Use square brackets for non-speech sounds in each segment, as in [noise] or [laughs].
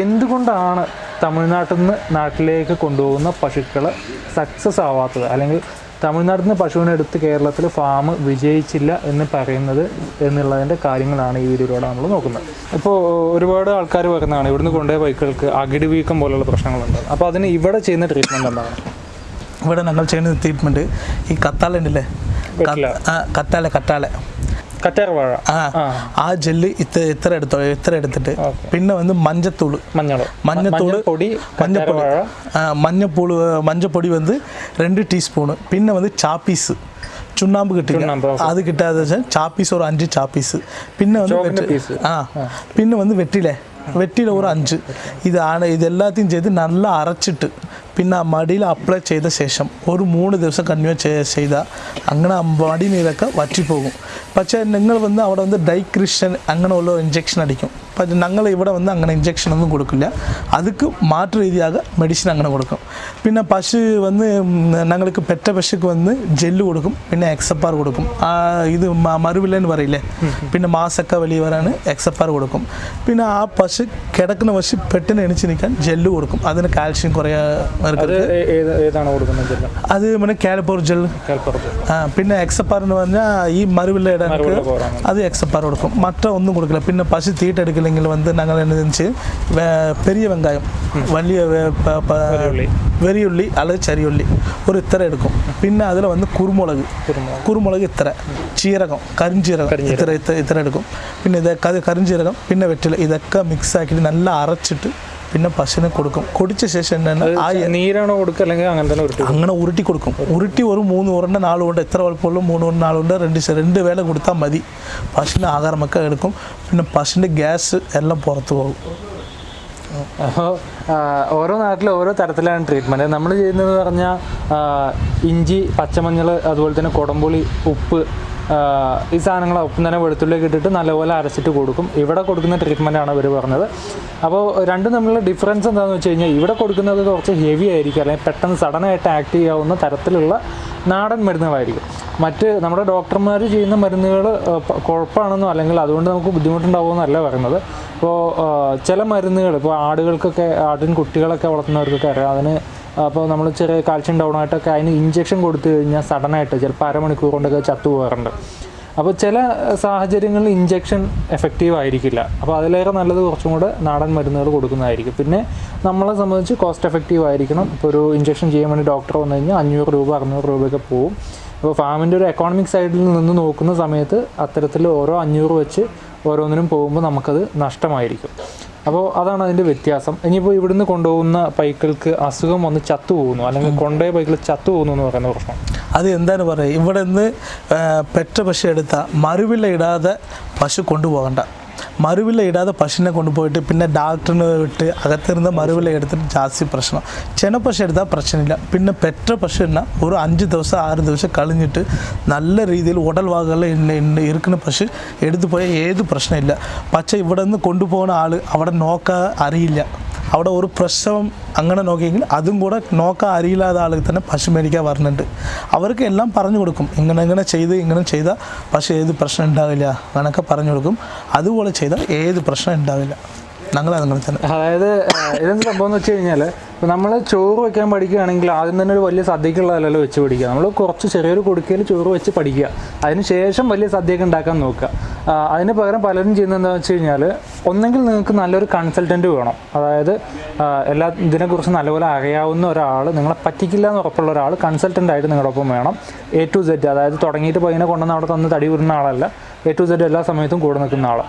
എന്തുകൊണ്ടാണ് തമിഴ്നാട്ടിൽ നിന്ന് നാട്ടിലേക്ക് കൊണ്ടുപോകുന്ന പശുക്കൾ സക്സസ് ആവാത്തത്? അല്ലെങ്കിൽ തമിഴ്നാട്ടിൽ നിന്ന് പശുവിനെ എടുത്ത് കേരളത്തിൽ ഫാം വിജയിച്ചില്ല എന്ന് പറയുന്നത് എന്നുള്ളതിന്റെ കാര്യങ്ങളാണ് ഈ വീഡിയോയിലൂടെ നമ്മൾ നോക്കുന്നത്. ഇപ്പോൾ ഒരുപാട് ആൾക്കാർ പറയുന്നതാണ് ഇവിടുന്ന് കൊണ്ടുപോയ ബൈക്കുകൾക്ക് അകിടി വീക്കം പോലുള്ള പ്രശ്നങ്ങളുണ്ട്. അപ്പോൾ അതിന് ഇവിടെ ചെയ്യുന്ന ട്രീറ്റ്മെന്റ് എന്താണ്? ഇവിടെ ഞങ്ങൾ ചെയ്യുന്ന ട്രീറ്റ്മെന്റ് ഈ കത്താലുണ്ടല്ലേ കത്താല കത്താല. கட்டார வாழை ஆ. ஜெல்லு இத்தனை இத்தனை எடுத்தோம் இத்தரை எடுத்துட்டு. பின்ன வந்து மஞ்சத்தூள். மஞ்சள். மஞ்சத்தூள் பொடி மஞ்சப்பொடி. மஞ்சப்பூள் மஞ்சப்பொடி வந்து ரெண்டு டீஸ்பூனு. பின்ன வந்து சாப்பீஸ். சுண்ணாம்பு கிட்ட அது கிட்ட சாப்பீஸ் ஒரு அஞ்சு சாப்பீஸ். பின்ன வந்து ஆ. பின்ன வந்து வெற்றில. வெட்டியில் ஒரு அஞ்சு. இது ஆனால் இது எல்லாத்தையும் சேர்த்து நல்லா அரைச்சிட்டு പിന്നെ ആ മടിയിൽ അപ്ലൈ ചെയ്ത ശേഷം ഒരു മൂന്ന് ദിവസം കണ്ടിന്യൂ ചെയ്ത അങ്ങനെ ആ മടി നീരൊക്കെ വറ്റിപ്പോകും. പക്ഷേ നിങ്ങൾ വന്ന് അവിടെ വന്ന് ഡൈക്രിഷൻ അങ്ങനെയുള്ള ഇഞ്ചെക്ഷൻ അടിക്കും. പക്ഷേ ഞങ്ങൾ ഇവിടെ വന്ന് അങ്ങനെ ഇഞ്ചെക്ഷൻ ഒന്നും കൊടുക്കില്ല. അതുക്ക് മാറ്റ രീതിയാക മെഡിസിൻ അങ്ങനെ കൊടുക്കും. പിന്നെ പശു വന്ന് ഞങ്ങൾക്ക് പെറ്റ പശുക്ക് വന്ന് ജെല്ല് കൊടുക്കും. പിന്നെ എക്സപ്പാർ കൊടുക്കും. ആ ഇത് മരുവില്ലെന്ന് പറയില്ലേ? പിന്നെ മാസക്ക വലിയ വരാണ് എക്സപ്പാർ കൊടുക്കും. പിന്നെ ആ പശു കിടക്കുന്ന പശു പെട്ടെന്ന് എണിച്ച് നിൽക്കാൻ ജെല്ല് കൊടുക്കും. അതിന് കാൽഷ്യം കുറേ അത് ഏ- ഏത് ഏതാണ് കൊടുക്കുന്നത് ജില്ല അത് പിന്നെ കാലിപ്പോർ ജെൽ കേൾപ്പുറത്ത് ആ പിന്നെ എക്സപ്പാർ എന്ന് പറഞ്ഞാൽ ഈ മറുവില്ല ഇടാൻ മറുവില്ല പോറാണ് അത് എക്സപ്പാർ കൊടുക്കും മറ്റ ഒന്നും കൊടുക്കില്ല പിന്നെ പശു തീട്ടെടുക്കില്ലെങ്കിൽ വന്ന് ഞങ്ങൾ എന്നു പെരിയ വെങ്കായം വലിയ വെ- പ- പ- വെല്ലുള്ളി. വെറിയുള്ളി அல்லது ചരിയുള്ളി ഒരു ഇത്ര എടുക്കും പിന്നെ അതിൽ വന്ന് കുരുമുളക് കുരുമുളക്. കുരുമുളക് ഇത്ര ചീരകം കരിഞ്ചീരകം കരിഞ്ജീരകം. ഇത്ര ഇത്ര ഇത്ര എടുക്കും പിന്നെ ഇത് ക- കരിഞ്ചീരകം പിന്നെ വെറ്റില ഇതൊക്കെ മിക്സ് ആക്കിയിട്ട് നല്ല അരച്ചിട്ട് പിന്നെ പശുവിനെ കൊടുക്കും. കുടിച്ച ശേഷം തന്നെ ആ നീരാണോ കൊടുക്കുക? അല്ലെങ്കിൽ അങ്ങനെ തന്നെ ഉരുട്ടി അങ്ങനെ ഉരുട്ടി കൊടുക്കും. ഉരുട്ടി ഒരു മൂന്ന് ഉരുണ്ട നാല് കൊണ്ട് എത്ര വലുപ്പമുള്ളൂ മൂന്ന് ഉരുണ്ട നാളുകൊണ്ട് രണ്ട് രണ്ട് വേല കൊടുത്താൽ മതി. പശുവിന് ആഹാരമൊക്കെ എടുക്കും. പിന്നെ പശുവിന്റെ ഗ്യാസ് എല്ലാം പുറത്തു പോകും. അപ്പോൾ ഓരോ നാട്ടിലും ഓരോ തരത്തിലാണ് ട്രീറ്റ്മെന്റ് നമ്മൾ ചെയ്യുന്നത് പറഞ്ഞാൽ ഇഞ്ചി പച്ചമഞ്ഞൾ അതുപോലെ തന്നെ കുടംപുളി ഉപ്പ് ഈ സാധനങ്ങൾ ഒപ്പം തന്നെ വെളുത്തുള്ളിയൊക്കെ ഇട്ടിട്ട് നല്ലപോലെ അരച്ചിട്ട് കൊടുക്കും. ഇവിടെ കൊടുക്കുന്ന ട്രീറ്റ്മെന്റാണ് ഇവർ പറഞ്ഞത്. അപ്പോൾ രണ്ടും തമ്മിലുള്ള ഡിഫറൻസ് എന്താണെന്ന് വെച്ച് കഴിഞ്ഞാൽ ഇവിടെ കൊടുക്കുന്നത് കുറച്ച് ഹെവി ആയിരിക്കും. അല്ലെങ്കിൽ പെട്ടെന്ന് സഡനായിട്ട് ആക്ട് ചെയ്യാവുന്ന തരത്തിലുള്ള നാടൻ മരുന്നുകളായിരിക്കും. മറ്റ് നമ്മുടെ ഡോക്ടർമാർ ചെയ്യുന്ന മരുന്നുകൾ കുഴപ്പമാണെന്നോ അല്ലെങ്കിൽ അതുകൊണ്ട് നമുക്ക് ബുദ്ധിമുട്ടുണ്ടാവുമെന്നല്ല പറയുന്നത്. ഇപ്പോൾ ചില മരുന്നുകൾ ഇപ്പോൾ ആടുകൾക്കൊക്കെ ആടിൻ കുട്ടികളൊക്കെ വളർത്തുന്നവർക്കൊക്കെ അറിയാം. അതിന് അപ്പോൾ നമ്മൾ ചെറിയ കാൽഷ്യം ഡൗൺ ആയിട്ടൊക്കെ അതിന് ഇഞ്ചെക്ഷൻ കൊടുത്തു കഴിഞ്ഞാൽ സഡനായിട്ട് ചിലപ്പോൾ അരമണിക്കൂർ കൊണ്ടൊക്കെ ചത്തു പോകാറുണ്ട്. അപ്പോൾ ചില സാഹചര്യങ്ങളിൽ ഇഞ്ചെക്ഷൻ എഫക്റ്റീവ് ആയിരിക്കില്ല. അപ്പോൾ അതിലേറെ നല്ലത് കുറച്ചും കൂടെ നാടൻ മരുന്നുകൾ കൊടുക്കുന്നതായിരിക്കും. പിന്നെ നമ്മളെ സംബന്ധിച്ച് കോസ്റ്റ് എഫക്റ്റീവ് ആയിരിക്കണം. ഇപ്പോൾ ഒരു ഇഞ്ചെക്ഷൻ ചെയ്യാൻ വേണ്ടി ഡോക്ടർ വന്നു കഴിഞ്ഞാൽ അഞ്ഞൂറ് രൂപ അറുന്നൂറ് രൂപയൊക്കെ പോവും. അപ്പോൾ ഫാമിന്റെ ഒരു എക്കോണമിക് സൈഡിൽ നിന്ന് നോക്കുന്ന സമയത്ത് അത്തരത്തിൽ ഓരോ അഞ്ഞൂറ് വെച്ച് ഓരോന്നിനും പോകുമ്പോൾ നമുക്കത് നഷ്ടമായിരിക്കും. അപ്പോൾ അതാണ് അതിന്റെ വ്യത്യാസം. ഇനിയിപ്പോൾ ഇവിടുന്ന് കൊണ്ടുപോകുന്ന പൈക്കൾക്ക് അസുഖം വന്ന് ചത്തു പോകുന്നു അല്ലെങ്കിൽ കൊണ്ടേ പൈക്കിൾ ചത്തു പോകുന്നു എന്ന് പറയുന്ന പ്രശ്നം. അത് എന്താണ് പറയുക? ഇവിടെ നിന്ന് പെറ്റ പശു എടുത്താൽ മറുവില ഇടാതെ പശു കൊണ്ടുപോകണ്ട. മറുവില ഇടാതെ പശുവിനെ കൊണ്ടുപോയിട്ട് പിന്നെ ഡാക്ടറിന് വിട്ട് അകത്തിരുന്ന് മറുവില എടുത്തിട്ട് ജാസ്തി പ്രശ്നം ചെന പശു എടുത്താൽ പ്രശ്നമില്ല പിന്നെ പെറ്റ പശു എന്നാൽ ഒരു അഞ്ച് ദിവസം ആറ് ദിവസം കളഞ്ഞിട്ട് നല്ല രീതിയിൽ ഉടൽ ഭാഗങ്ങളിൽ ഇരിക്കുന്ന പശു എടുത്തു പോയാൽ ഏത് പ്രശ്നമില്ല പക്ഷേ ഇവിടെ നിന്ന് കൊണ്ടുപോകുന്ന ആൾ അവിടെ നോക്കാൻ അറിയില്ല അവിടെ ഒരു പ്രശ്നം അങ്ങനെ നോക്കിയെങ്കിൽ അതും കൂടെ നോക്കാൻ അറിയില്ലാത്ത ആളുകൾ തന്നെ പശു മേടിക്കാൻ വരുന്നുണ്ട് അവർക്ക് എല്ലാം പറഞ്ഞു കൊടുക്കും. ഇങ്ങനെ ഇങ്ങനെ ചെയ്ത് ഇങ്ങനെ ചെയ്താൽ പശു ഏത് പ്രശ്നം ഉണ്ടാവില്ല അങ്ങനെയൊക്കെ പറഞ്ഞു കൊടുക്കും. അതുപോലെ ചെയ്താൽ ഏത് പ്രശ്നം ഉണ്ടാവില്ല. അങ്ങനെ തന്നെ. അതായത് ഇതെന്ത് സംഭവം എന്ന് വെച്ച് കഴിഞ്ഞാൽ ഇപ്പോൾ നമ്മൾ ചോറ് വെക്കാൻ പഠിക്കുകയാണെങ്കിൽ ആദ്യം തന്നെ ഒരു വലിയ സദ്യക്കുള്ളതല്ലല്ലോ വെച്ച് പഠിക്കുക. നമ്മൾ കുറച്ച് ചെറിയൊരു കുടുക്കയിൽ ചോറ് വെച്ച് പഠിക്കുക. അതിനുശേഷം വലിയ സദ്യയൊക്കെ ഉണ്ടാക്കാൻ നോക്കുക. അതിന് പകരം പലരും ചെയ്യുന്നത് എന്താണെന്ന് വെച്ച് കഴിഞ്ഞാൽ ഒന്നെങ്കിൽ നിങ്ങൾക്ക് നല്ലൊരു കൺസൾട്ടന്റ് വേണം. അതായത് എല്ലാ ഇതിനെക്കുറിച്ച് നല്ലപോലെ അറിയാവുന്ന ഒരാൾ നിങ്ങളെ പറ്റിക്കില്ല എന്ന് ഉറപ്പുള്ള ഒരാൾ കൺസൾട്ടന്റ് ആയിട്ട് നിങ്ങളുടെ ഒപ്പം വേണം. എ ടു സെറ്റ് അതായത് തുടങ്ങിയിട്ട് പയ്യനെ കൊണ്ടുവന്ന് അവിടെ തന്ന് തടി വരുന്ന ആളല്ല. എ ടു സെറ്റ് എല്ലാ സമയത്തും കൂടെ നിൽക്കുന്ന ആൾ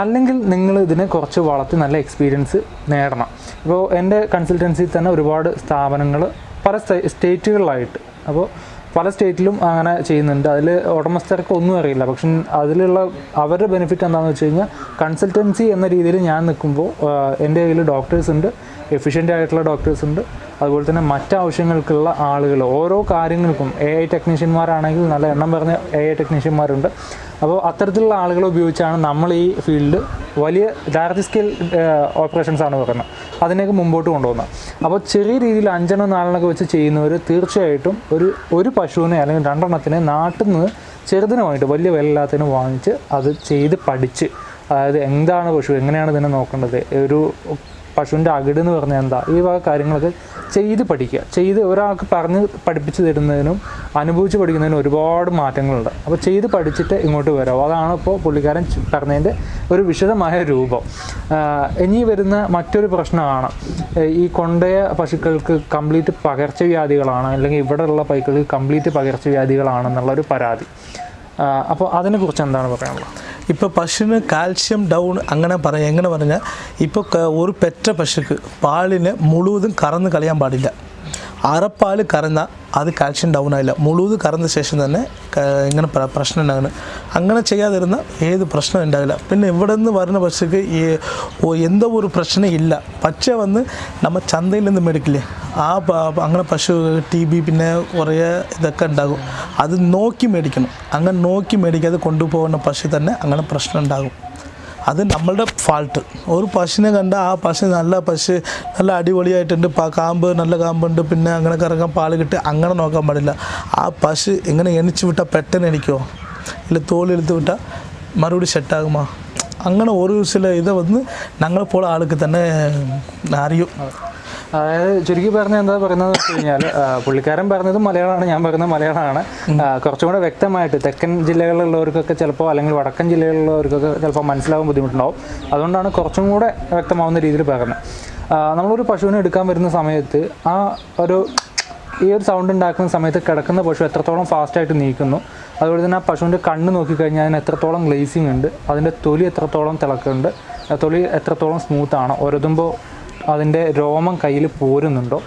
അല്ലെങ്കിൽ നിങ്ങൾ ഇതിനെ കുറച്ച് വളർത്തി നല്ല എക്സ്പീരിയൻസ് നേടണം. ഇപ്പോൾ എന്റെ കൺസൾട്ടൻസിയിൽ തന്നെ ഒരുപാട് സ്ഥാപനങ്ങൾ പല സ്റ്റേറ്റുകളിലായിട്ട് അപ്പോൾ പല സ്റ്റേറ്റിലും അങ്ങനെ ചെയ്യുന്നുണ്ട്. അതിൽ ഉടമസ്ഥർക്ക് ഒന്നും അറിയില്ല. പക്ഷെ അതിലുള്ള അവരുടെ ബെനിഫിറ്റ് എന്താണെന്ന് വെച്ച് കഴിഞ്ഞാൽ കൺസൾട്ടൻസി എന്ന രീതിയിൽ ഞാൻ നിൽക്കുമ്പോൾ എന്റെ കയ്യിൽ ഡോക്ടേഴ്സ് ഉണ്ട് എഫിഷ്യന്റ് ആയിട്ടുള്ള ഡോക്ടേഴ്സ് ഉണ്ട്. അതുപോലെ തന്നെ മറ്റാവശ്യങ്ങൾക്കുള്ള ആളുകൾ. ഓരോ കാര്യങ്ങൾക്കും എ ഐ ടെക്നീഷ്യന്മാരാണെങ്കിൽ നല്ല എണ്ണം പറഞ്ഞ എ ഐ ടെക്നീഷ്യന്മാരുണ്ട് അപ്പോൾ അത്തരത്തിലുള്ള ആളുകളെ ഉപയോഗിച്ചാണ് നമ്മൾ ഈ ഫീൽഡ് വലിയ ലാർജ് സ്കെയിൽ ഓപ്പറേഷൻസ് ആണ് പറയുന്നത് അതിനൊക്കെ മുമ്പോട്ട് കൊണ്ടുപോകുന്നത്. അപ്പോൾ ചെറിയ രീതിയിൽ അഞ്ചെണ്ണം നാലെണ്ണൊക്കെ വെച്ച് ചെയ്യുന്നവർ തീർച്ചയായിട്ടും ഒരു ഒരു പശുവിനെ അല്ലെങ്കിൽ രണ്ടെണ്ണത്തിനെ നാട്ടിൽ നിന്ന് ചെറുതിനുമായിട്ട് വലിയ വിലയില്ലാത്തതിന് വാങ്ങിച്ച് അത് ചെയ്ത് പഠിച്ച് അതായത് എന്താണ് പശു എങ്ങനെയാണ് ഇതിനെ നോക്കേണ്ടത് ഒരു പശുവിന്റെ അകിട് എന്ന് പറഞ്ഞാൽ എന്താ? ഈ വക കാര്യങ്ങളൊക്കെ ചെയ്ത് പഠിക്കുക. ചെയ്ത് ഒരാൾക്ക് പറഞ്ഞ് പഠിപ്പിച്ച് തരുന്നതിനും അനുഭവിച്ച് പഠിക്കുന്നതിനും ഒരുപാട് മാറ്റങ്ങളുണ്ട്. അപ്പോൾ ചെയ്ത് പഠിച്ചിട്ട് ഇങ്ങോട്ട് വരാം. അതാണ് ഇപ്പോൾ പുള്ളിക്കാരൻ പറഞ്ഞതിന്റെ ഒരു വിശദമായ രൂപം. ഇനി വരുന്ന മറ്റൊരു പ്രശ്നമാണ്. ഈ കൊണ്ടയ പശുക്കൾക്ക് കംപ്ലീറ്റ് പകർച്ചവ്യാധികളാണ് അല്ലെങ്കിൽ ഇവിടെയുള്ള പൈക്കൾക്ക് കംപ്ലീറ്റ് പകർച്ചവ്യാധികളാണെന്നുള്ളൊരു പരാതി. അപ്പോൾ അതിനെക്കുറിച്ച് എന്താണ് പറയാനുള്ളത്? ഇപ്പോൾ പശുവിന് കാൽഷ്യം ഡൗൺ അങ്ങനെ പറയാം എങ്ങനെ പറഞ്ഞാൽ ഇപ്പോൾ ഒരു പെറ്റ പശുക്ക് പാലിന് മുഴുവതും കറന്ന് കളയാൻ പാടില്ല. അരപ്പാൽ കറന്നാൽ അത് കാൽഷ്യം ഡൗൺ ആയില്ല. മുഴുവത് കറന്ന ശേഷം തന്നെ ഇങ്ങനെ പ്ര- പ്രശ്നം ഉണ്ടാകുന്നു അങ്ങനെ ചെയ്യാതിരുന്ന ഏത് പ്രശ്നം ഉണ്ടാവില്ല പിന്നെ ഇവിടെ നിന്ന് വരുന്ന പശുക്ക് ഈ എന്തോ ഒരു പ്രശ്നം ഇല്ല. പച്ച വന്ന് നമ്മൾ ചന്തയിൽ നിന്ന് മേടിക്കില്ലേ? ആ അങ്ങനെ പശു ടി ബി പിന്നെ കുറേ ഇതൊക്കെ ഉണ്ടാകും. അത് നോക്കി മേടിക്കണം. അങ്ങനെ നോക്കി മേടിക്കാതെ കൊണ്ടുപോകുന്ന പശു തന്നെ അങ്ങനെ പ്രശ്നം ഉണ്ടാകും. അത് നമ്മളുടെ ഫാൾട്ട് ഒരു പശുവിനെ കണ്ട ആ പശു നല്ല പശു നല്ല അടിപൊളിയായിട്ടുണ്ട് പ കാമ്പ് നല്ല കാമ്പുണ്ട് പിന്നെ അങ്ങനെ കറങ്ങാൻ പാൽ കിട്ടി അങ്ങനെ നോക്കാൻ പാടില്ല. ആ പശു എങ്ങനെ എണിച്ച് വിട്ടാൽ പെട്ടെന്ന് എണിക്കുമോ ഇല്ല തോലെടുത്ത് വിട്ടാൽ മറുപടി സെറ്റാകുമോ അങ്ങനെ ഒരു ചില ഇത് വന്ന് ഞങ്ങളെപ്പോലെ ആൾക്ക് തന്നെ അറിയും. അതായത് ചുരുക്കി പറഞ്ഞ എന്താ പറയുന്നത് വെച്ച് കഴിഞ്ഞാൽ പുള്ളിക്കാരൻ പറഞ്ഞത് മലയാളമാണ് ഞാൻ പറയുന്നത് മലയാളമാണ്. കുറച്ചും കൂടെ വ്യക്തമായിട്ട് തെക്കൻ ജില്ലകളിലുള്ളവർക്കൊക്കെ ചിലപ്പോൾ അല്ലെങ്കിൽ വടക്കൻ ജില്ലകളിലുള്ളവർക്കൊക്കെ ചിലപ്പോൾ മനസ്സിലാവാൻ ബുദ്ധിമുട്ടുണ്ടാവും. അതുകൊണ്ടാണ് കുറച്ചും കൂടെ വ്യക്തമാവുന്ന രീതിയിൽ പറയുന്നത് ആ, നമ്മളൊരു പശുവിനെ എടുക്കാൻ വരുന്ന സമയത്ത് ആ ഒരു ഈ ഒരു സൗണ്ട് ഉണ്ടാക്കുന്ന സമയത്ത് കിടക്കുന്ന പശു എത്രത്തോളം ഫാസ്റ്റായിട്ട് നീക്കുന്നു അതുപോലെ തന്നെ ആ പശുവിന്റെ കണ്ണ് നോക്കിക്കഴിഞ്ഞാൽ അതിന് എത്രത്തോളം ഗ്ലേസിങ് ഉണ്ട് അതിന്റെ തൊലി എത്രത്തോളം തിളക്കുന്നുണ്ട് തൊലി എത്രത്തോളം സ്മൂത്താണ് ഒരതുമ്പോൾ അതിന്റെ രോമം കയ്യിൽ പോരുന്നുണ്ടോ?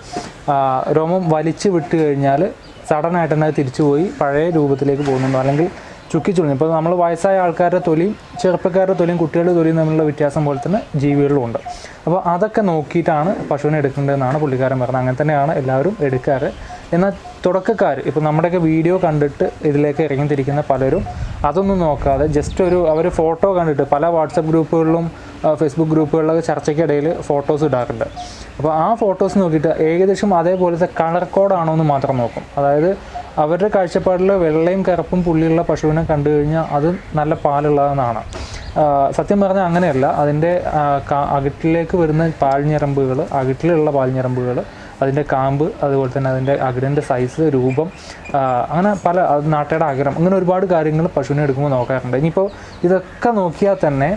രോമം വലിച്ചു വിട്ട് കഴിഞ്ഞാൽ സഡനായിട്ട് തന്നെ തിരിച്ചു പോയി പഴയ രൂപത്തിലേക്ക് പോകുന്നുണ്ടോ? അല്ലെങ്കിൽ ചുക്കി ചുളിഞ്ഞു. ഇപ്പോൾ നമ്മൾ വയസ്സായ ആൾക്കാരുടെ തൊലിയും ചെറുപ്പക്കാരുടെ തൊലിയും കുട്ടികളുടെ തൊലിയും തമ്മിലുള്ള വ്യത്യാസം പോലെ തന്നെ ജീവികളിലും ഉണ്ട്. അപ്പോൾ അതൊക്കെ നോക്കിയിട്ടാണ് പശുവിനെ എടുക്കേണ്ടതെന്നാണ് പുള്ളിക്കാരൻ പറഞ്ഞത്. അങ്ങനെ തന്നെയാണ് എല്ലാവരും എടുക്കാറ്. എന്നാൽ തുടക്കക്കാർ ഇപ്പോൾ നമ്മുടെയൊക്കെ വീഡിയോ കണ്ടിട്ട് ഇതിലേക്ക് ഇറങ്ങിത്തിരിക്കുന്ന പലരും അതൊന്നും നോക്കാതെ ജസ്റ്റ് ഒരു അവർ ഫോട്ടോ കണ്ടിട്ട് പല വാട്സപ്പ് ഗ്രൂപ്പുകളിലും ഫേസ്ബുക്ക് ഗ്രൂപ്പുകളിലൊക്കെ ചർച്ചയ്ക്കിടയിൽ ഫോട്ടോസ് ഇടാറുണ്ട്. അപ്പോൾ ആ ഫോട്ടോസ് നോക്കിയിട്ട് ഏകദേശം അതേപോലത്തെ കളർ കോഡാണോ എന്ന് മാത്രം നോക്കും. അതായത് അവരുടെ കാഴ്ചപ്പാടിൽ വെള്ളയും കറുപ്പും പുള്ളിയുള്ള പശുവിനെ കണ്ടു കഴിഞ്ഞാൽ അത് നല്ല പാലുള്ളതെന്നാണ്. സത്യം പറഞ്ഞാൽ അങ്ങനെയല്ല. അതിന്റെ അകിട്ടിലേക്ക് വരുന്ന പാൽഞ്ഞരമ്പുകൾ അകിട്ടിലുള്ള പാൽഞ്ഞരമ്പുകൾ അതിന്റെ കാമ്പ് അതുപോലെ തന്നെ അതിന്റെ അകിടിന്റെ സൈസ് രൂപം അങ്ങനെ പല നാട്ടയുടെ അകരം അങ്ങനെ ഒരുപാട് കാര്യങ്ങൾ പശുവിനെ എടുക്കുമ്പോൾ നോക്കാറുണ്ട്. ഇനിയിപ്പോൾ ഇതൊക്കെ നോക്കിയാൽ തന്നെ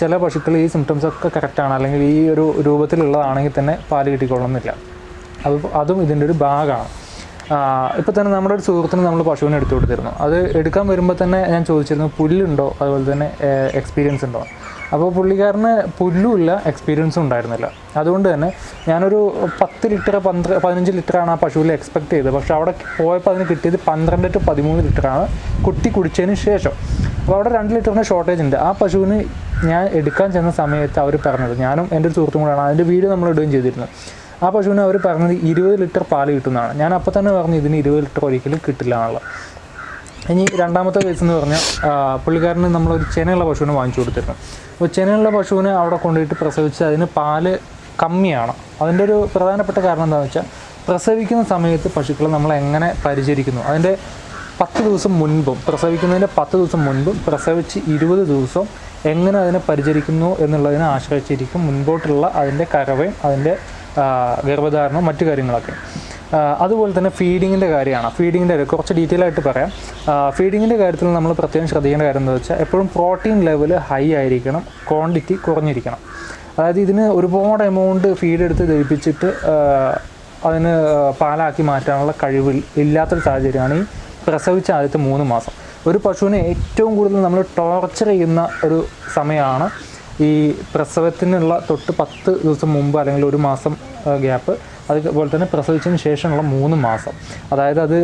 ചില പശുക്കൾ ഈ സിംറ്റംസ് ഒക്കെ കറക്റ്റാണ് അല്ലെങ്കിൽ ഈ ഒരു രൂപത്തിലുള്ളതാണെങ്കിൽ തന്നെ പാൽ കിട്ടിക്കൊള്ളുന്നില്ല അത് അതും ഇതിന്റെ ഒരു ഭാഗമാണ്. ഇപ്പോൾ തന്നെ നമ്മുടെ ഒരു സുഹൃത്തിന് നമ്മൾ പശുവിനെ എടുത്തു കൊടുത്തിരുന്നു. അത് എടുക്കാൻ വരുമ്പോൾ തന്നെ ഞാൻ ചോദിച്ചിരുന്നു പുല്ലുണ്ടോ? അതുപോലെ തന്നെ എക്സ്പീരിയൻസ് ഉണ്ടോ? അപ്പോൾ പുള്ളിക്കാരന് പുല്ലുമില്ല എക്സ്പീരിയൻസും ഉണ്ടായിരുന്നില്ല. അതുകൊണ്ട് തന്നെ ഞാനൊരു പത്ത് ലിറ്റർ പന്ത്ര പതിനഞ്ച് ലിറ്ററാണ് ആ പശുവിൽ എക്സ്പെക്ട് ചെയ്തത്. പക്ഷേ അവിടെ പോയപ്പോൾ അതിന് കിട്ടിയത് പന്ത്രണ്ട് ടു പതിമൂന്ന് ലിറ്ററാണ് കുട്ടി കുടിച്ചതിന് ശേഷം. അപ്പോൾ അവിടെ രണ്ട് ലിറ്ററിന്റെ ഷോർട്ടേജ് ഉണ്ട്. ആ പശുവിന് ഞാൻ എടുക്കാൻ ചെന്ന സമയത്ത് അവർ പറഞ്ഞത് ഞാനും എന്റെ ഒരു സുഹൃത്തും കൂടെയാണ് അതിന്റെ വീഡിയോ നമ്മൾ ഇടുകയും ചെയ്തിരുന്നത് ആ പശുവിന് അവർ പറഞ്ഞത് ഇരുപത് ലിറ്റർ പാൽ കിട്ടുന്നതാണ്. ഞാൻ അപ്പോൾ തന്നെ പറഞ്ഞു ഇതിന് ഇരുപത് ലിറ്റർ ഒരിക്കലും കിട്ടില്ല എന്നുള്ളത്. ഇനി രണ്ടാമത്തെ കേസ് എന്ന് പറഞ്ഞാൽ പുള്ളിക്കാരന് നമ്മളൊരു ചെനയുള്ള പശുവിനെ വാങ്ങിച്ചു കൊടുത്തിരുന്നു. അപ്പോൾ ചെനയുള്ള പശുവിനെ അവിടെ കൊണ്ടുപോയിട്ട് പ്രസവിച്ച് അതിന് പാൽ കമ്മിയാണ്. അതിന്റെ ഒരു പ്രധാനപ്പെട്ട കാരണം എന്താണെന്ന് വെച്ചാൽ പ്രസവിക്കുന്ന സമയത്ത് പശുക്കളെ നമ്മൾ എങ്ങനെ പരിചരിക്കുന്നു? അതിന്റെ പത്ത് ദിവസം മുൻപും പ്രസവിക്കുന്നതിന്റെ പത്ത് ദിവസം മുൻപും പ്രസവിച്ച് ഇരുപത് ദിവസം എങ്ങനെ അതിനെ പരിചരിക്കുന്നു എന്നുള്ളതിനെ ആശ്രയിച്ചിരിക്കും. മുൻപോട്ടുള്ള അതിന്റെ കരവയും അതിന്റെ ഗർഭധാരണവും മറ്റു കാര്യങ്ങളൊക്കെ. അതുപോലെ തന്നെ ഫീഡിങ്ങിന്റെ കാര്യമാണ്. ഫീഡിങ്ങിന്റെ കാര്യം കുറച്ച് ഡീറ്റെയിൽ ആയിട്ട് പറയാം. ഫീഡിങ്ങിന്റെ കാര്യത്തിൽ നമ്മൾ പ്രത്യേകം ശ്രദ്ധിക്കേണ്ട കാര്യം എന്താ വെച്ചാൽ എപ്പോഴും പ്രോട്ടീൻ ലെവൽ ഹൈ ആയിരിക്കണം ക്വാണ്ടിറ്റി കുറഞ്ഞിരിക്കണം. അതായത് ഇതിന് ഒരുപാട് എമൗണ്ട് ഫീഡ് എടുത്ത് ദഹിപ്പിച്ചിട്ട് ആ, അതിന് പാലാക്കി മാറ്റാനുള്ള കഴിവ് ഇല്ലാത്തൊരു സാഹചര്യമാണ് ഈ പ്രസവിച്ച ആദ്യത്തെ മൂന്ന് മാസം. ഒരു പശുവിനെ ഏറ്റവും കൂടുതൽ നമ്മൾ ടോർച്ചർ ചെയ്യുന്ന ഒരു സമയമാണ് ഈ പ്രസവത്തിനുള്ള തൊട്ട് പത്ത് ദിവസം മുമ്പ് അല്ലെങ്കിൽ ഒരു മാസം ഗ്യാപ്പ് അതുപോലെ തന്നെ പ്രസവിച്ചതിന് ശേഷമുള്ള മൂന്ന് മാസം. അതായത് അത്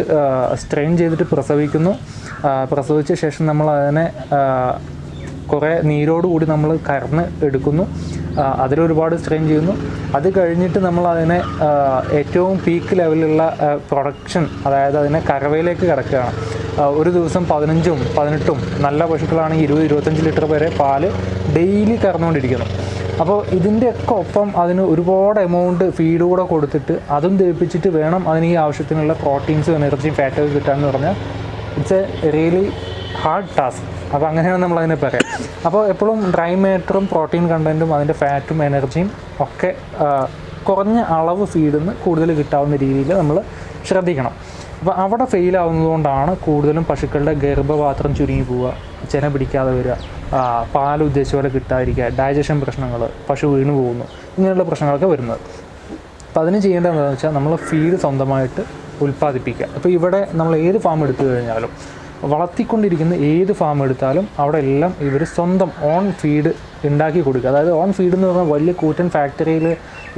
സ്ട്രെയിൻ ചെയ്തിട്ട് പ്രസവിക്കുന്നു. പ്രസവിച്ച ശേഷം നമ്മൾ അതിനെ കുറേ നീരോട് കൂടി നമ്മൾ കറന്ന് എടുക്കുന്നു. അതിലൊരുപാട് സ്ട്രെയിൻ ചെയ്യുന്നു. അത് കഴിഞ്ഞിട്ട് നമ്മൾ അതിനെ ഏറ്റവും പീക്ക് ലെവലിലുള്ള പ്രൊഡക്ഷൻ അതായത് അതിനെ കറവയിലേക്ക് കിടക്കുകയാണ്. ഒരു ദിവസം പതിനഞ്ചും പതിനെട്ടും നല്ല പശുക്കളാണെങ്കിൽ ഇരുപത് ഇരുപത്തഞ്ച് ലിറ്റർ വരെ പാൽ ഡെയിലി കറന്നുകൊണ്ടിരിക്കുന്നു. അപ്പോൾ ഇതിന്റെയൊക്കെ ഒപ്പം അതിന് ഒരുപാട് എമൗണ്ട് ഫീഡ് കൂടെ കൊടുത്തിട്ട് അതും ദഹിപ്പിച്ചിട്ട് വേണം അതിന് ഈ ആവശ്യത്തിനുള്ള പ്രോട്ടീൻസും എനർജിയും ഫാറ്റൊക്കെ കിട്ടാമെന്ന് പറഞ്ഞാൽ. It's a really hard task അപ്പോൾ അങ്ങനെയാണ് നമ്മൾ അതിനെ പറയാം. അപ്പോൾ എപ്പോഴും ഡ്രൈ മാറ്ററും പ്രോട്ടീൻ കണ്ടന്റും അതിന്റെ ഫാറ്റും എനർജിയും ഒക്കെ കുറഞ്ഞ അളവ് ഫീഡിൽ നിന്ന് കൂടുതൽ കിട്ടാവുന്ന രീതിയിൽ നമ്മൾ ശ്രദ്ധിക്കണം. അപ്പോൾ അവിടെ ഫെയിൽ ആവുന്നതുകൊണ്ടാണ് കൂടുതലും പശുക്കളുടെ ഗർഭപാത്രം ചുരുങ്ങി പോവുക ചെന പിടിക്കാതെ വരിക പാൽ ഉദ്ദേശിച്ച പോലെ കിട്ടാതിരിക്കുക ഡൈജഷൻ പ്രശ്നങ്ങൾ പശു വീണു പോകുന്നു ഇങ്ങനെയുള്ള പ്രശ്നങ്ങളൊക്കെ വരുന്നത്. അപ്പോൾ അതിന് ചെയ്യേണ്ടത് എന്താണെന്ന് വെച്ചാൽ നമ്മൾ ഫീഡ് സ്വന്തമായിട്ട് ഉൽപ്പാദിപ്പിക്കുക. അപ്പോൾ ഇവിടെ നമ്മൾ ഏത് ഫാം എടുത്തു കഴിഞ്ഞാലും വളർത്തിക്കൊണ്ടിരിക്കുന്ന ഏത് ഫാം എടുത്താലും അവിടെ എല്ലാം ഇവർ സ്വന്തം ഓൺ ഫീഡ് ഉണ്ടാക്കി കൊടുക്കുക. അതായത് ഓൺ ഫീഡ് എന്ന് പറഞ്ഞാൽ വലിയ കൂറ്റൻ ഫാക്ടറിയിൽ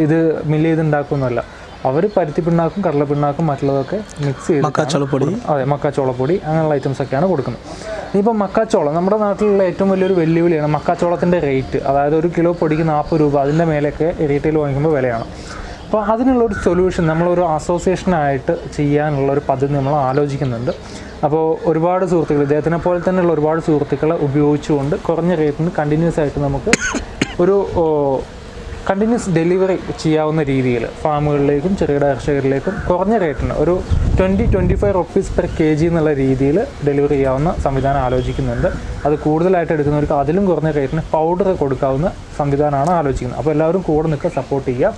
ഇത് മില്ല് ചെയ്ത് ഉണ്ടാക്കുന്നതല്ല അവർ പരുത്തി പിണ്ണാക്കും കടല പിണ്ണാക്കും മറ്റുള്ളതൊക്കെ മിക്സ് ചെയ്ത് മക്കാച്ചോളപ്പൊടി. അതെ മക്കാച്ചോളപ്പൊടി അങ്ങനെയുള്ള ഐറ്റംസ് ഒക്കെയാണ് കൊടുക്കുന്നത്. ഇനിയിപ്പോൾ മക്കാച്ചോളം നമ്മുടെ നാട്ടിലുള്ള ഏറ്റവും വലിയൊരു വെല്ലുവിളിയാണ് മക്കാച്ചോളത്തിന്റെ റേറ്റ് അതായത് ഒരു കിലോ പൊടിക്ക് നാൽപ്പത് രൂപ അതിന്റെ മേലെയൊക്കെ റീറ്റെയിൽ വാങ്ങിക്കുമ്പോൾ വിലയാണ്. അപ്പോൾ അതിനുള്ളൊരു സൊല്യൂഷൻ നമ്മളൊരു അസോസിയേഷനായിട്ട് ചെയ്യാനുള്ള ഒരു പദ്ധതി നമ്മൾ ആലോചിക്കുന്നുണ്ട്. അപ്പോൾ ഒരുപാട് സുഹൃത്തുക്കൾ ഇദ്ദേഹത്തിനെ പോലെ തന്നെയുള്ള ഒരുപാട് സുഹൃത്തുക്കളെ ഉപയോഗിച്ചുകൊണ്ട് കുറഞ്ഞ റേറ്റിന് കണ്ടിന്യൂസ് ആയിട്ട് നമുക്ക് ഒരു കണ്ടിന്യൂസ് ഡെലിവറി ചെയ്യാവുന്ന രീതിയിൽ ഫാമുകളിലേക്കും ചെറുകിട കർഷകരിലേക്കും കുറഞ്ഞ റേറ്റിന് ഒരു twenty twenty five rupees per K G എന്നുള്ള രീതിയിൽ ഡെലിവറി ചെയ്യാവുന്ന സംവിധാനം ആലോചിക്കുന്നുണ്ട്. അത് കൂടുതലായിട്ട് എടുക്കുന്നവർക്ക് അതിലും കുറഞ്ഞ റേറ്റിന് പൗഡർ കൊടുക്കാവുന്ന സംവിധാനമാണ് ആലോചിക്കുന്നത്. അപ്പോൾ എല്ലാവരും കൂടെ നിൽക്കുക സപ്പോർട്ട് ചെയ്യുക.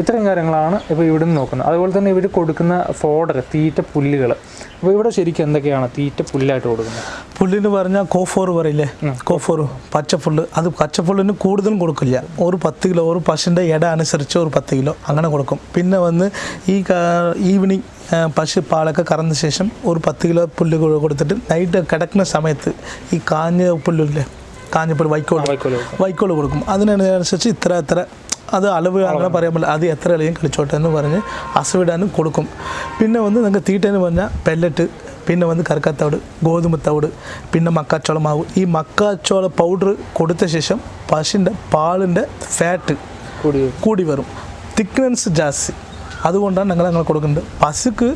ഇത്രയും കാര്യങ്ങളാണ് ഇപ്പോൾ ഇവിടെ നിന്ന് നോക്കുന്നത്. അതുപോലെ തന്നെ ഇവർ കൊടുക്കുന്ന ഫോഡർ തീറ്റ പുല്ലുകൾ അപ്പോൾ ഇവിടെ ശരിക്കും എന്തൊക്കെയാണ് തീറ്റ പുല്ലായിട്ട് കൊടുക്കുന്നത്? പുല്ലിന് പറഞ്ഞാൽ കോഫോർ പറയില്ലേ? കോഫോർ പച്ചപ്പുല്ല്. അത് പച്ചപ്പുല്ലിന് കൂടുതലും കൊടുക്കില്ല. ഒരു പത്ത് കിലോ ഒരു പശുവിന്റെ ഇട അനുസരിച്ച് ഒരു പത്ത് കിലോ അങ്ങനെ കൊടുക്കും. പിന്നെ വന്ന് ഈ ഈവനിങ് പശു പാലൊക്കെ കറന്ന ശേഷം ഒരു പത്ത് കിലോ പുല്ല് കൊടുത്തിട്ട് നൈറ്റ് കിടക്കുന്ന സമയത്ത് ഈ കാഞ്ഞ പുല്ലില്ലേ? കാഞ്ഞ പുല്ല് വൈക്കോൽ വൈക്കോൽ കൊടുക്കും. അതിനനുസരിച്ച് ഇത്ര ഇത്ര അത് അളവ് അങ്ങനെ പറയാൻ പറ്റില്ല. അത് എത്ര ഇളയും കളിച്ചോട്ടെ എന്ന് പറഞ്ഞ് അസുവിടാനും കൊടുക്കും. പിന്നെ വന്ന് നിങ്ങൾക്ക് തീറ്റ എന്ന് പറഞ്ഞാൽ പെല്ലറ്റ് പിന്നെ വന്ന് കറുക്കത്തവിട് ഗോതമ്പ് തവിട് പിന്നെ മക്കാച്ചോള മാവ് ഈ മക്കാച്ചോള പൗഡർ കൊടുത്ത ശേഷം പശുവിന്റെ പാലിന്റെ ഫാറ്റ് കൂടി വരും. തിക്നെസ് ജാസ്തി. അതുകൊണ്ടാണ് ഞങ്ങൾ ഞങ്ങൾ കൊടുക്കുന്നത്. പശുക്ക്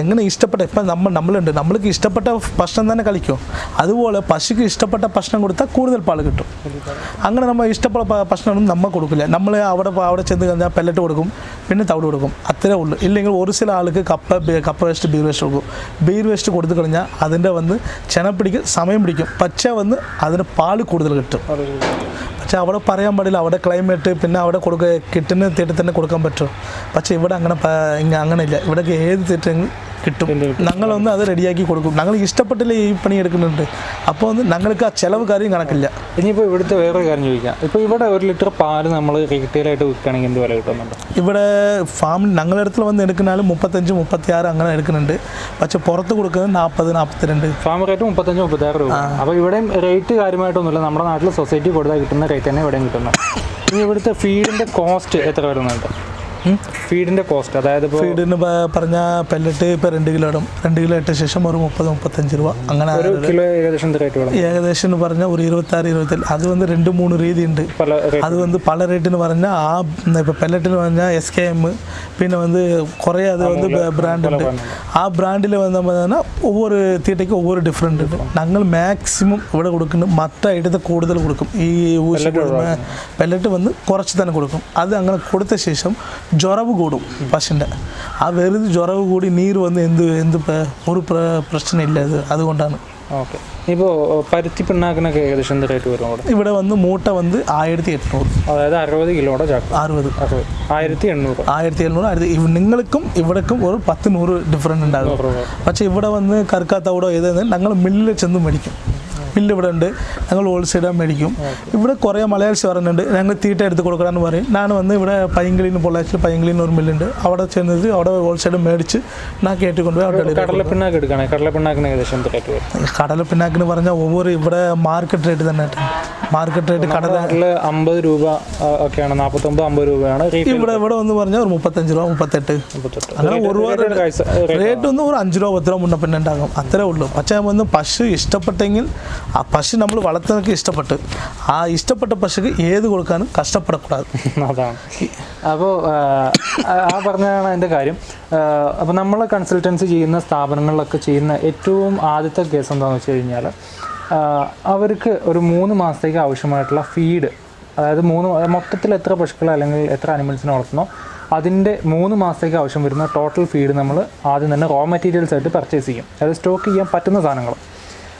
എങ്ങനെ ഇഷ്ടപ്പെട്ട ഇപ്പം നമ്മൾ നമ്മളുണ്ട്. നമ്മൾക്ക് ഇഷ്ടപ്പെട്ട ഭക്ഷണം തന്നെ കളിക്കും അതുപോലെ പശുക്ക് ഇഷ്ടപ്പെട്ട ഭക്ഷണം കൊടുത്താൽ കൂടുതൽ പാൽ കിട്ടും. അങ്ങനെ നമ്മൾ ഇഷ്ടപ്പെട്ട ഭക്ഷണമൊന്നും നമ്മൾ കൊടുക്കില്ല. നമ്മൾ അവിടെ അവിടെ ചെന്ന് കഴിഞ്ഞാൽ പെല്ലറ്റ് കൊടുക്കും പിന്നെ തവിട് കൊടുക്കും. അത്രേ ഉള്ളൂ. ഇല്ലെങ്കിൽ ഒരു ചില ആൾക്ക് കപ്പ കപ്പ വേസ്റ്റ് ബീർ വേസ്റ്റ് കൊടുക്കും. ബീർ വേസ്റ്റ് കൊടുത്തു കഴിഞ്ഞാൽ അതിന്റെ വന്ന് ചെന പിടിക്കും സമയം പിടിക്കും. പച്ച വന്ന് അതിന് പാൽ കൂടുതൽ കിട്ടും. പക്ഷെ അവിടെ പറയാൻ പാടില്ല. അവിടെ ക്ലൈമറ്റ് പിന്നെ അവിടെ കൊടുക്കുക കിട്ടുന്ന തീറ്റ തന്നെ കൊടുക്കാൻ പറ്റും. പക്ഷെ ഇവിടെ അങ്ങനെ അങ്ങനെ ഇല്ല ഇവിടെ ഏത് തീറ്റ കിട്ടും. ഞങ്ങളൊന്ന് അത് റെഡിയാക്കി കൊടുക്കും. ഞങ്ങൾ ഇഷ്ടപ്പെട്ടില്ല ഈ പണി എടുക്കുന്നുണ്ട്. അപ്പോൾ ഒന്ന് ഞങ്ങൾക്ക് ആ ചിലവ് കാര്യം കണക്കില്ല. ഇനിയിപ്പോൾ ഇവിടുത്തെ വേറൊരു കാര്യം ചോദിക്കാം. ഇപ്പോൾ ഇവിടെ ഒരു ലിറ്റർ പാൽ നമ്മൾ റീറ്റെയിലായിട്ട് വിൽക്കുകയാണെങ്കിൽ എന്ത് വില കിട്ടുന്നുണ്ട്? ഇവിടെ ഫാമിൽ ഞങ്ങളുടെ അടുത്ത് വന്ന് എടുക്കുന്നാലും മുപ്പത്തഞ്ച് മുപ്പത്തി ആറ് അങ്ങനെ എടുക്കുന്നുണ്ട്. പക്ഷെ പുറത്ത് കൊടുക്കുന്നത് നാൽപ്പത് നാൽപ്പത്തിരണ്ട് ഫാം റേറ്റ് മുപ്പത്തഞ്ച് മുപ്പത്താറ് രൂപ. അപ്പോൾ ഇവിടെയും റേറ്റ് കാര്യമായിട്ടൊന്നുമില്ല. നമ്മുടെ നാട്ടിൽ സൊസൈറ്റി കൊടുത്താൽ കിട്ടുന്ന റേറ്റ് തന്നെ ഇവിടെയും കിട്ടുന്നത്. ഇനി ഇവിടുത്തെ ഫീഡിന്റെ കോസ്റ്റ് എത്ര വരുന്നുണ്ട്? ഫീഡിന്റെ കോസ്റ്റ് അതായത് ഫീഡിന് പറഞ്ഞ പെല്ലറ്റ് ഇപ്പൊ രണ്ട് കിലോ ഇടും. രണ്ട് കിലോ ഇട്ട ശേഷം ഒരു മുപ്പത് മുപ്പത്തഞ്ച് രൂപ. അങ്ങനെ ഒരു കിലോ ഏകദേശം ഏകദേശം എന്ന് പറഞ്ഞാൽ ഒരു ഇരുപത്തി ആറ് ഇരുപത്തി അത് വന്ന് രണ്ട് മൂന്ന് രീതി ഉണ്ട്. അത് വന്ന് പല റേറ്റിന് പറഞ്ഞാൽ ആ ഇപ്പൊ പെല്ലറ്റിന് പറഞ്ഞാൽ എസ് കെ എം പിന്നെ வந்து കുറെ അത് வந்து ബ്രാൻഡ് ഉണ്ട്. ആ ബ്രാൻഡിൽ വന്ന പറഞ്ഞാൽ ഒവ്വൊരു തീറ്റയ്ക്ക് ഒവ്വൊരു ഡിഫറെന്റ് ഉണ്ട്. ഞങ്ങൾ മാക്സിമം ഇവിടെ കൊടുക്കുന്നു. മറ്റ കൂടുതൽ കൊടുക്കും. ഈ ഊശി പെല്ലറ്റ് വന്ന് കുറച്ച് തന്നെ കൊടുക്കും. അത് അങ്ങനെ കൊടുത്ത ശേഷം ജ്വരവ് കൂടും പശുവിന്റെ ആ വെറുതെ ജ്വരവ് കൂടി നീര് വന്ന് എന്ത് എന്ത് ഒരു പ്ര- പ്രശ്നമില്ല അത് അതുകൊണ്ടാണ്. ഓക്കെ. ഇപ്പോൾ പരുത്തി പിണ്ണാക്കിനൊക്കെ ഏകദേശം എന്ത് റേറ്റ് വരും അവിടെ? ഇവിടെ വന്ന് മൂട്ട വന്ന് ആയിരത്തി എണ്ണൂറ് അതായത് അറുപത് കിലോയുടെ ചാക്ക്. അറുപത്. ആയിരത്തി എണ്ണൂറ് ആയിരത്തി എണ്ണൂറ് ആയിരത്തി നിങ്ങൾക്കും ഇവിടേക്കും ഒരു പത്ത് നൂറ് ഡിഫറന്റ് ഉണ്ടാകും. പക്ഷേ ഇവിടെ വന്ന് കറുക്കാത്തവിടോ ഏതെന്ന് ഞങ്ങൾ മില്ലിൽ ചെന്ന് മേടിക്കും. മില്ല് ഇവിടെ ഉണ്ട് ഞങ്ങൾ ഹോൾസെയിലാണ് മേടിക്കും. ഇവിടെ കുറേ മലയാളിസ് പറയുന്നുണ്ട് ഞങ്ങൾ തീറ്റ എടുത്ത് കൊടുക്കണമെന്ന് പറയും. ഞാൻ വന്ന് ഇവിടെ പൈങ്കിളിന് പൊള്ളാച്ചിൽ പൈങ്കിളിന് ഒരു മില്ലുണ്ട് അവിടെ ചെന്നത് അവിടെ ഹോൾസെയിൽ മേടിച്ച് ഞാൻ കേട്ടിക്കൊണ്ടുപോയി അവിടെ delivery കടല പിണ്ണാക്ക് എടുക്കുകയാണെങ്കിൽ കടല പിണ്ണാക്കിന് ഏകദേശം കടലപ്പിണ്ണാക്കിന് പറഞ്ഞാൽ ഒവ്വൊരു ഇവിടെ മാർക്കറ്റ് റേറ്റ് തന്നെ. മാർക്കറ്റ് റേറ്റ് കടലിൽ അമ്പത് രൂപ ഒക്കെയാണ്. നാൽപ്പത്തൊമ്പത് അമ്പത് രൂപയാണ്. ഇവിടെ ഇവിടെ ഒന്ന് പറഞ്ഞാൽ ഒരു മുപ്പത്തഞ്ച് രൂപ മുപ്പത്തെട്ട്. അങ്ങനെ ഒരു രൂപ റേറ്റ് ഒന്നും ഒരു അഞ്ച് രൂപ പത്ത് രൂപ മുന്നേ പിന്നെ ഉണ്ടാകും. അത്രേ ഉള്ളൂ. പക്ഷേ ഒന്ന് പശു ഇഷ്ടപ്പെട്ടെങ്കിൽ ആ പശു നമ്മൾ വളർത്തുന്നവർക്ക് ഇഷ്ടപ്പെട്ട്. ആ ഇഷ്ടപ്പെട്ട പശുക്ക് ഏത് കൊടുക്കാനും കഷ്ടപ്പെടக்கூടാതെ [laughs] അതാണ്. അപ്പോൾ ആ പറഞ്ഞതാണ് എന്റെ കാര്യം. അപ്പോൾ നമ്മൾ കൺസൾട്ടൻസി ചെയ്യുന്ന സ്ഥാപനങ്ങളിലൊക്കെ ചെയ്യുന്ന ഏറ്റവും ആദ്യത്തെ കേസ് എന്താണെന്ന് വെച്ച് കഴിഞ്ഞാൽ അവർക്ക് ഒരു മൂന്ന് മാസത്തേക്ക് ആവശ്യമായിട്ടുള്ള ഫീഡ് അതായത് മൂന്ന് മൊത്തത്തിൽ എത്ര പശുക്കൾ അല്ലെങ്കിൽ എത്ര അനിമൽസിനെ വളർത്തുന്നോ അതിന്റെ മൂന്ന് മാസത്തേക്ക് ആവശ്യം വരുന്ന ടോട്ടൽ ഫീഡ് നമ്മൾ ആദ്യം തന്നെ റോ മെറ്റീരിയൽസ് ആയിട്ട് പർച്ചേസ് ചെയ്യും. അതായത് സ്റ്റോക്ക് ചെയ്യാൻ പറ്റുന്ന സാധനങ്ങൾ.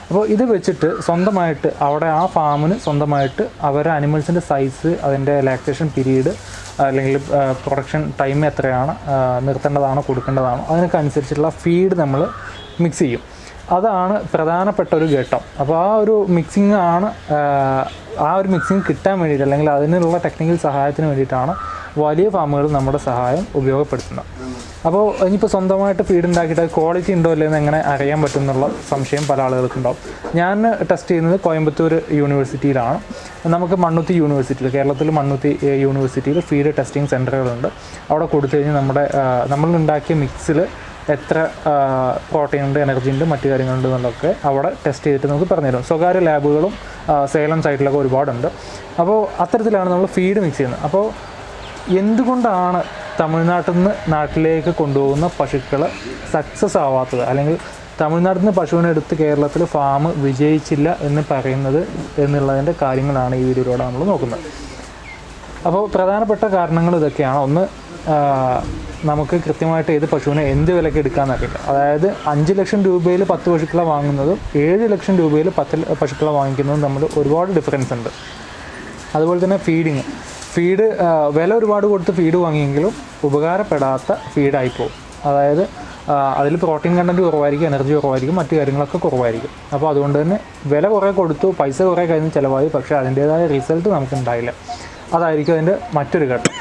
അപ്പോൾ ഇത് വെച്ചിട്ട് സ്വന്തമായിട്ട് അവിടെ ആ ഫാമിന് സ്വന്തമായിട്ട് അവരെ അനിമൽസിന്റെ സൈസ് അതിന്റെ ലാക്സേഷൻ പീരീഡ് അല്ലെങ്കിൽ പ്രൊഡക്ഷൻ ടൈം എത്രയാണ് നിർത്തേണ്ടതാണോ കൊടുക്കേണ്ടതാണോ അതിനൊക്കെ അനുസരിച്ചുള്ള ഫീഡ് നമ്മൾ മിക്സ് ചെയ്യും. അതാണ് പ്രധാനപ്പെട്ട ഒരു ഘട്ടം. അപ്പോൾ ആ ഒരു മിക്സിംഗ് ആണ് ആ, ഒരു മിക്സിംഗ് കിട്ടാൻ വേണ്ടിയിട്ട് അല്ലെങ്കിൽ അതിനുള്ള ടെക്നിക്കൽ സഹായത്തിന് വേണ്ടിയിട്ടാണ് വലിയ ഫാമുകൾ നമ്മുടെ സഹായം ഉപയോഗപ്പെടുത്തുന്നത്. അപ്പോൾ ഇനിയിപ്പോൾ സ്വന്തമായിട്ട് ഫീഡ് ഉണ്ടാക്കിയിട്ട് ക്വാളിറ്റി ഉണ്ടോ അല്ലേ എന്ന് എങ്ങനെ അറിയാൻ പറ്റും എന്നുള്ള സംശയം പല ആളുകൾക്കും ഉണ്ടാവും ഞാൻ ടെസ്റ്റ് ചെയ്യുന്നത് കോയമ്പത്തൂർ യൂണിവേഴ്സിറ്റിയിലാണ് നമുക്ക് മണ്ണുത്തി യൂണിവേഴ്സിറ്റിയിൽ കേരളത്തിൽ മണ്ണുത്തി യൂണിവേഴ്സിറ്റിയിൽ ഫീഡ് ടെസ്റ്റിംഗ് സെന്ററുകളുണ്ട് അവിടെ കൊടുത്തു കഴിഞ്ഞാൽ നമ്മുടെ നമ്മളുണ്ടാക്കിയ മിക്സിൽ എത്ര പ്രോട്ടീൻ ഉണ്ട് എനർജി ഉണ്ട് മറ്റു കാര്യങ്ങളുണ്ട് എന്നുള്ളതൊക്കെ അവിടെ ടെസ്റ്റ് ചെയ്തിട്ട് നമുക്ക് പറഞ്ഞുതരും. സ്വകാര്യ ലാബുകളും സേലം സൈറ്റിലൊക്കെ ഒരുപാടുണ്ട്. അപ്പോൾ അത്തരത്തിലാണ് നമ്മൾ ഫീഡ് മിക്സ് ചെയ്യുന്നത്. അപ്പോൾ എന്തുകൊണ്ടാണ് തമിഴ്നാട്ടിൽ നിന്ന് നാട്ടിലേക്ക് കൊണ്ടുപോകുന്ന പശുക്കൾ സക്സസ് ആവാത്തത്? അല്ലെങ്കിൽ തമിഴ്നാട്ടിൽ നിന്ന് പശുവിനെ എടുത്ത് കേരളത്തിൽ ഫാം വിജയിച്ചില്ല എന്ന് പറയുന്നത് എന്നുള്ളതിന്റെ കാര്യങ്ങളാണ് ഈ വീഡിയോയിലൂടെ നമ്മൾ നോക്കുന്നത്. അപ്പോൾ പ്രധാനപ്പെട്ട കാരണങ്ങൾ ഇതൊക്കെയാണ്. ഒന്ന് നമുക്ക് കൃത്യമായിട്ട് ഏത് പശുവിനെ എന്ത് വിലയ്ക്ക് എടുക്കാമെന്നറിയില്ല അതായത് അഞ്ച് ലക്ഷം രൂപയിൽ പത്ത് പശുക്കളെ വാങ്ങുന്നതും ഏഴ് ലക്ഷം രൂപയിൽ പത്ത് പശുക്കളെ വാങ്ങിക്കുന്നതും തമ്മിൽ ഒരുപാട് ഡിഫറൻസ് ഉണ്ട്. അതുപോലെ തന്നെ ഫീഡിങ് ഫീഡ് വില ഒരുപാട് കൊടുത്ത് ഫീഡ് വാങ്ങിയെങ്കിലും ഉപകാരപ്പെടാത്ത ഫീഡായി പോകും അതായത് അതിൽ പ്രോട്ടീൻ കണ്ടന്റ് കുറവായിരിക്കും എനർജി കുറവായിരിക്കും മറ്റു കാര്യങ്ങളൊക്കെ കുറവായിരിക്കും. അപ്പോൾ അതുകൊണ്ട് തന്നെ വില കുറേ കൊടുത്തു പൈസ കുറേ കഴിഞ്ഞ് ചിലവായി പക്ഷേ അതിന്റേതായ റിസൾട്ട് നമുക്ക് ഉണ്ടായില്ല അതായിരിക്കും അതിന്റെ മറ്റൊരു ഘട്ടം.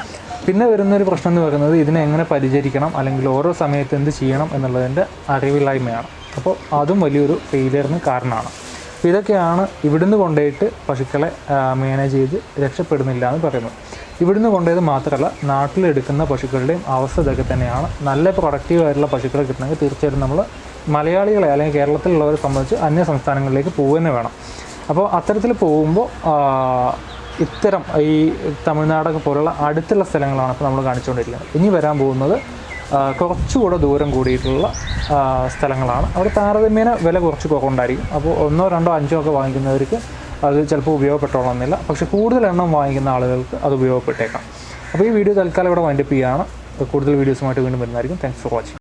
പിന്നെ വരുന്നൊരു പ്രശ്നം എന്ന് പറയുന്നത് ഇതിനെ എങ്ങനെ പരിചരിക്കണം അല്ലെങ്കിൽ ഓരോ സമയത്ത് എന്ത് ചെയ്യണം എന്നുള്ളതിന്റെ അറിവില്ലായ്മയാണ്. അപ്പോൾ അതും വലിയൊരു ഫെയിലിയറിന് കാരണമാണ്. ഇതൊക്കെയാണ് ഇവിടുന്ന് കൊണ്ടുപോയിട്ട് പശുക്കളെ മാനേജ് ചെയ്ത് രക്ഷപ്പെടുന്നില്ല എന്ന് പറയുന്നത്. ഇവിടുന്ന് കൊണ്ടുപോയത് മാത്രമല്ല നാട്ടിലെടുക്കുന്ന പശുക്കളുടെയും അവസ്ഥ ഇതൊക്കെ തന്നെയാണ്. നല്ല പ്രൊഡക്റ്റീവായിട്ടുള്ള പശുക്കളെ കിട്ടണമെങ്കിൽ തീർച്ചയായിട്ടും നമ്മൾ മലയാളികളെ അല്ലെങ്കിൽ കേരളത്തിലുള്ളവരെ സംബന്ധിച്ച് അന്യ സംസ്ഥാനങ്ങളിലേക്ക് പോകുക തന്നെ വേണം. അപ്പോൾ അത്തരത്തിൽ പോകുമ്പോൾ ഇത്തരം ഈ തമിഴ്നാടൊക്കെ പോലുള്ള അടുത്തുള്ള സ്ഥലങ്ങളാണ് ഇപ്പോൾ നമ്മൾ കാണിച്ചുകൊണ്ടിരിക്കുന്നത്. ഇനി വരാൻ പോകുന്നത് കുറച്ചുകൂടെ ദൂരം കൂടിയിട്ടുള്ള സ്ഥലങ്ങളാണ്. അവിടെ താരതമ്യേന വില കുറച്ച് കുറവുണ്ടായിരിക്കും അപ്പോൾ ഒന്നോ രണ്ടോ അഞ്ചോ ഒക്കെ വാങ്ങിക്കുന്നവർക്ക് അത് ചിലപ്പോൾ ഉപയോഗപ്പെട്ടോളണമെന്നില്ല പക്ഷേ കൂടുതൽ എണ്ണം വാങ്ങിക്കുന്ന ആളുകൾക്ക് അത് ഉപയോഗപ്പെട്ടേക്കാം. അപ്പോൾ ഈ വീഡിയോ തൽക്കാലം ഇവിടെ വൈൻഡപ്പ് ചെയ്യുകയാണ് കൂടുതൽ വീഡിയോസുമായിട്ട് വീണ്ടും വരുന്നതായിരിക്കും. Thanks for watching